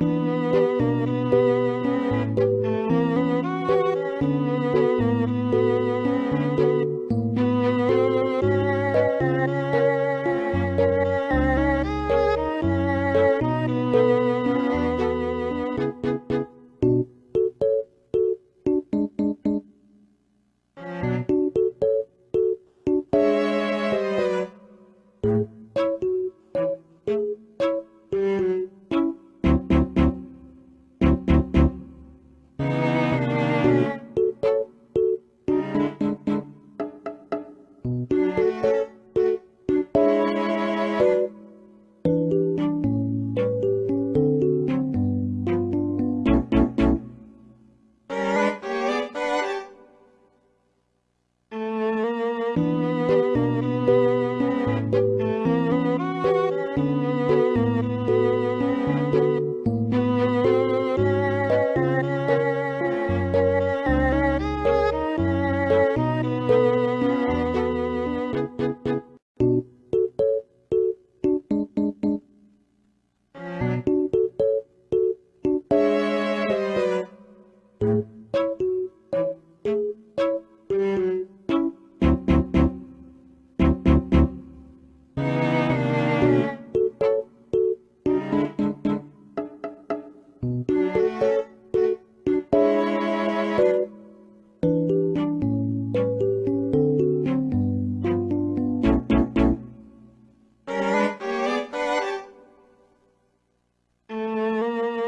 Música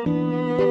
Música